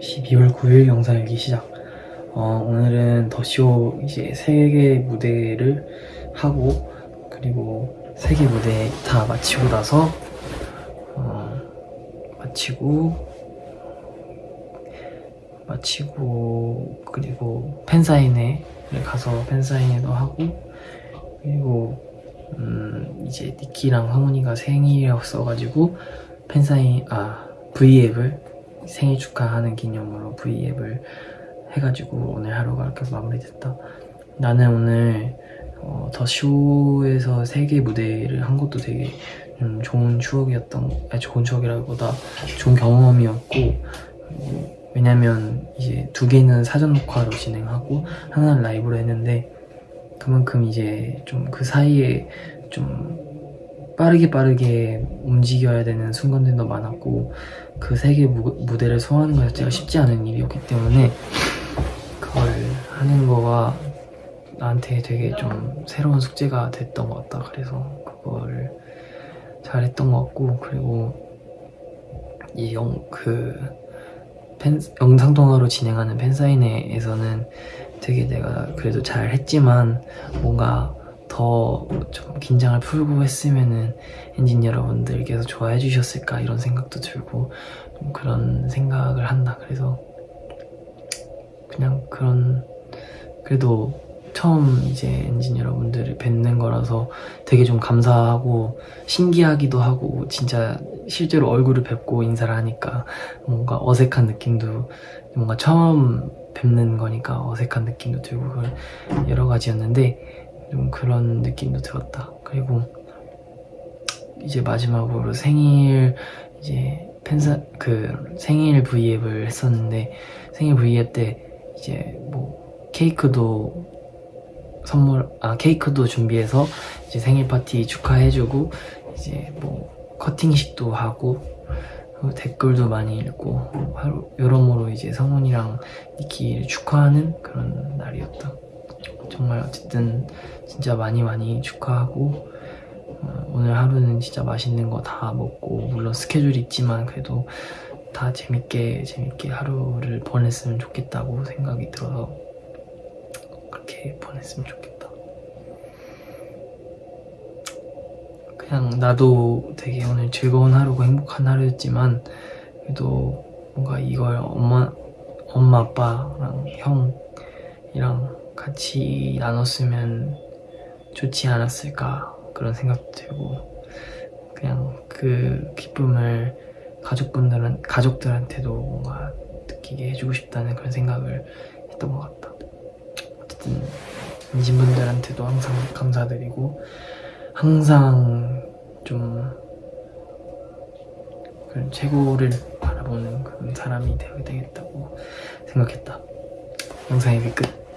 12월 9일 영상 일기 시작. 어, 오늘은 더쇼 이제 세개 무대를 하고 그리고 세 개 무대 다 마치고 나서 어, 마치고 마치고 그리고 팬사인회를 가서 팬사인회도 하고 그리고 음, 이제 니키랑 황훈이가 생일이었어가지고 팬사인 아 V앱을 생일 축하하는 기념으로 V앱을 해가지고 오늘 하루가 이렇게 마무리됐다. 나는 오늘 어, 더 쇼에서 세계 무대를 한 것도 되게 좀 좋은 추억이었던 아니 좋은 추억이라기보다 좋은 경험이었고 그리고 왜냐면 이제 두 개는 사전 녹화로 진행하고 하나는 라이브로 했는데 그만큼 이제 좀 그 사이에 좀 빠르게 빠르게 움직여야 되는 순간들도 많았고 그 세계 무대를 소화하는 것 자체가 쉽지 않은 일이었기 때문에 그걸 하는 거가 나한테 되게 좀 새로운 숙제가 됐던 것 같다. 그래서 그거를 잘했던 것 같고 그리고 이 영 그 영상 통화로 진행하는 팬사인회에서는 되게 내가 그래도 잘 했지만 뭔가 더 좀 긴장을 풀고 했으면은 엔진 여러분들께서 좋아해 주셨을까 이런 생각도 들고 좀 그런 생각을 한다. 그래서 그냥 그런 그래도 처음 이제 엔진 여러분들을 뵙는 거라서 되게 좀 감사하고 신기하기도 하고 진짜 실제로 얼굴을 뵙고 인사를 하니까 뭔가 어색한 느낌도 뭔가 처음 뵙는 거니까 어색한 느낌도 들고 여러 가지였는데 좀 그런 느낌도 들었다. 그리고 이제 마지막으로 생일 이제 팬사 그 생일 브이앱을 했었는데 생일 브이앱 때 이제 뭐 케이크도 선물 아 케이크도 준비해서 이제 생일 파티 축하해주고 이제 뭐 커팅식도 하고 댓글도 많이 읽고 하루 여러모로 이제 성훈이랑 니키를 축하하는 그런 날이었다 정말 어쨌든 진짜 많이 많이 축하하고 어, 오늘 하루는 진짜 맛있는 거 다 먹고 물론 스케줄이 있지만 그래도 다 재밌게 재밌게 하루를 보냈으면 좋겠다고 생각이 들어서 그렇게 보냈으면 좋겠다. 그냥 나도 되게 오늘 즐거운 하루고 행복한 하루였지만 그래도 뭔가 이걸 엄마 엄마 아빠랑 형이랑 같이 나눴으면 좋지 않았을까 그런 생각도 들고 그냥 그 기쁨을 가족분들은 가족들한테도 뭔가 느끼게 해주고 싶다는 그런 생각을 했던 것 같다. 어쨌든 인신분들한테도 항상 감사드리고 항상 좀 그런 최고를 바라보는 그런 사람이 되어야 되겠다고 생각했다. 영상 여기 끝.